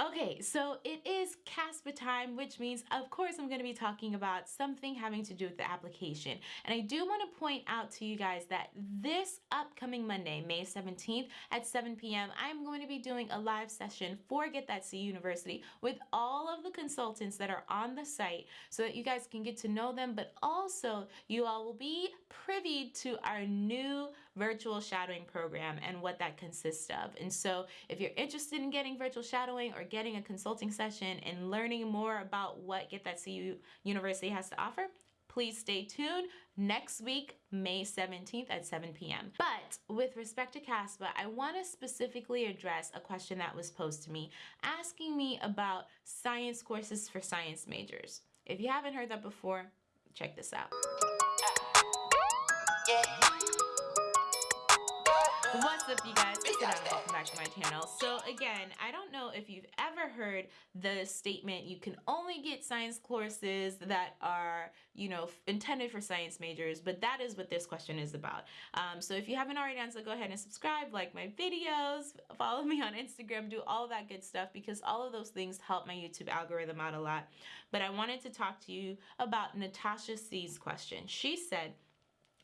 Okay, so it is CASPA time, which means, of course, I'm going to be talking about something having to do with the application. And I do want to point out to you guys that this upcoming Monday, May 17th at 7 p.m., I'm going to be doing a live session for Get That C University with all of the consultants that are on the site so that you guys can get to know them, but also you all will be privy to our new virtual shadowing program and what that consists of. And so if you're interested in getting virtual shadowing or getting a consulting session and learning more about what Get That CU University has to offer, please stay tuned next week, May 17th at 7 p.m. But with respect to CASPA, I want to specifically address a question that was posed to me asking me about science courses for science majors. If you haven't heard that before, check this out. Yeah. What's up you guys? It's Adam. Welcome back to my channel. So again, I don't know if you've ever heard the statement you can only get science courses that are, you know, intended for science majors, but that is what this question is about. Um, so if you haven't already done so, go ahead and subscribe, like my videos, follow me on Instagram, do all that good stuff because all of those things help my YouTube algorithm out a lot. But I wanted to talk to you about Natasha C's question. She said,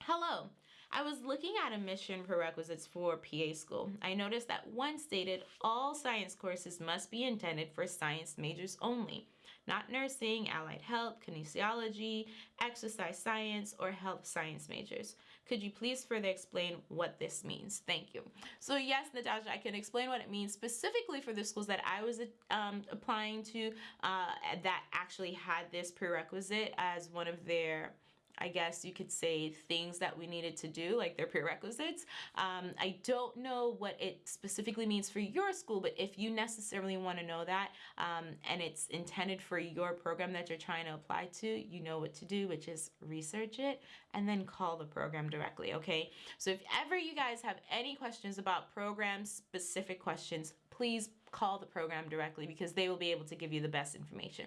Hello, I was looking at admission prerequisites for PA school. I noticed that one stated all science courses must be intended for science majors only, not nursing, allied health, kinesiology, exercise science, or health science majors. Could you please further explain what this means? Thank you. So yes, Natasha, I can explain what it means specifically for the schools that I was um, applying to uh, that actually had this prerequisite as one of their I guess you could say things that we needed to do, like their prerequisites. Um, I don't know what it specifically means for your school, but if you necessarily want to know that um, and it's intended for your program that you're trying to apply to, you know what to do, which is research it and then call the program directly, okay? So if ever you guys have any questions about program specific questions, please call the program directly because they will be able to give you the best information.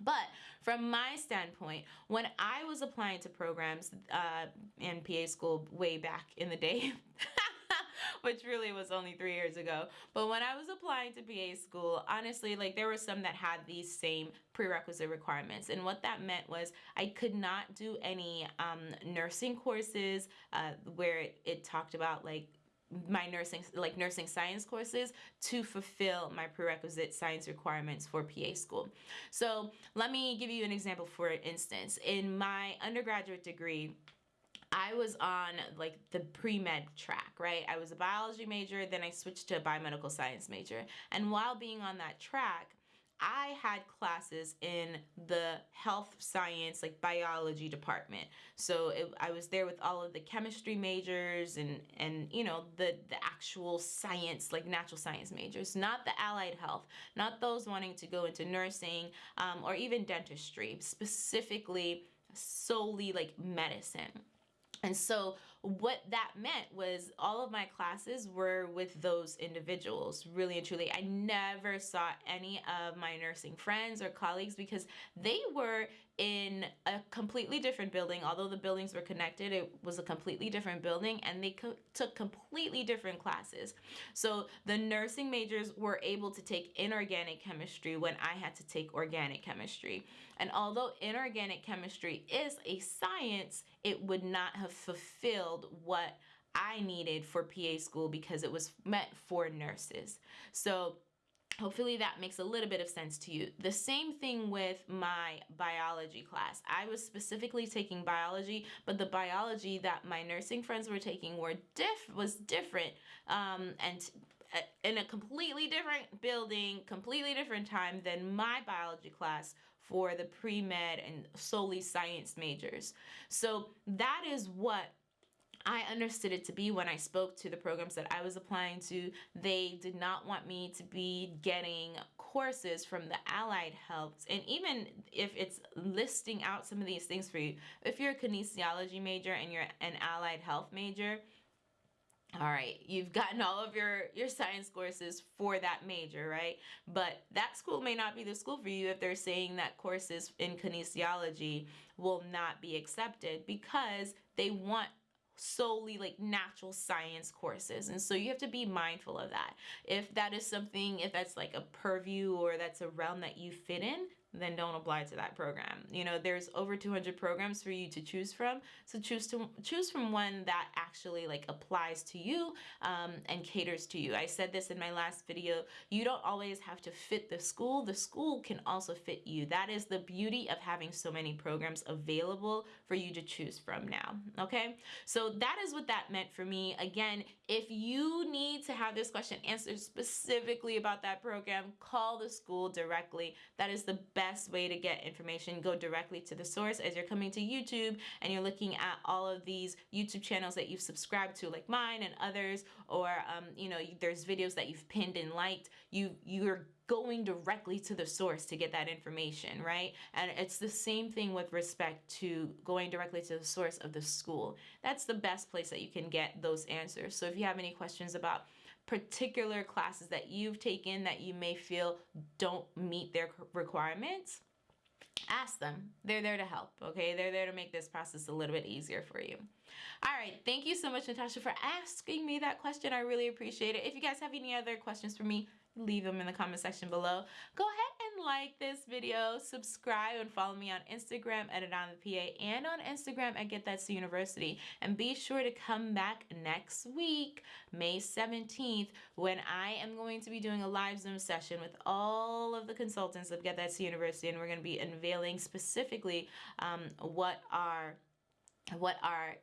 But from my standpoint, when I was applying to programs uh, in PA school way back in the day, which really was only three years ago. But when I was applying to PA school, honestly, like there were some that had these same prerequisite requirements. And what that meant was I could not do any um, nursing courses uh, where it, it talked about like my nursing like nursing science courses to fulfill my prerequisite science requirements for PA school. So let me give you an example for instance. In my undergraduate degree, I was on like the pre-med track, right? I was a biology major, then I switched to a biomedical science major. And while being on that track, I had classes in the health science, like biology department. So it, I was there with all of the chemistry majors and, and you know, the, the actual science, like natural science majors, not the allied health, not those wanting to go into nursing um, or even dentistry, specifically solely like medicine. And so what that meant was all of my classes were with those individuals, really and truly. I never saw any of my nursing friends or colleagues because they were in a completely different building. Although the buildings were connected, it was a completely different building and they co took completely different classes. So the nursing majors were able to take inorganic chemistry when I had to take organic chemistry. And although inorganic chemistry is a science, it would not have fulfilled what I needed for PA school because it was meant for nurses. So hopefully that makes a little bit of sense to you. The same thing with my biology class. I was specifically taking biology, but the biology that my nursing friends were taking were diff was different um, and uh, in a completely different building, completely different time than my biology class for the pre-med and solely science majors. So that is what I understood it to be when I spoke to the programs that I was applying to. They did not want me to be getting courses from the allied health. And even if it's listing out some of these things for you, if you're a kinesiology major and you're an allied health major, all right, you've gotten all of your, your science courses for that major, right? But that school may not be the school for you if they're saying that courses in kinesiology will not be accepted because they want solely like natural science courses. And so you have to be mindful of that. If that is something, if that's like a purview or that's a realm that you fit in, then don't apply to that program. You know, there's over 200 programs for you to choose from. So choose to choose from one that actually like applies to you um, and caters to you. I said this in my last video. You don't always have to fit the school. The school can also fit you. That is the beauty of having so many programs available for you to choose from now. Okay. So that is what that meant for me. Again, if you need to have this question answered specifically about that program, call the school directly. That is the best best way to get information. Go directly to the source as you're coming to YouTube and you're looking at all of these YouTube channels that you've subscribed to, like mine and others, or um, you know, there's videos that you've pinned and liked. You you're going directly to the source to get that information, right? And it's the same thing with respect to going directly to the source of the school. That's the best place that you can get those answers. So if you have any questions about particular classes that you've taken that you may feel don't meet their requirements, ask them. They're there to help, okay? They're there to make this process a little bit easier for you. All right, thank you so much, Natasha, for asking me that question. I really appreciate it. If you guys have any other questions for me, leave them in the comment section below. Go ahead and like this video, subscribe, and follow me on Instagram at PA and on Instagram at Get That to University. And be sure to come back next week, May 17th, when I am going to be doing a live Zoom session with all of the consultants of Get That to University, and we're going to be unveiling specifically um, what are what our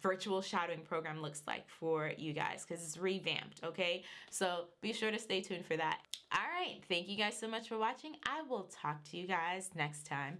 virtual shadowing program looks like for you guys because it's revamped, okay? So be sure to stay tuned for that. All right, thank you guys so much for watching. I will talk to you guys next time.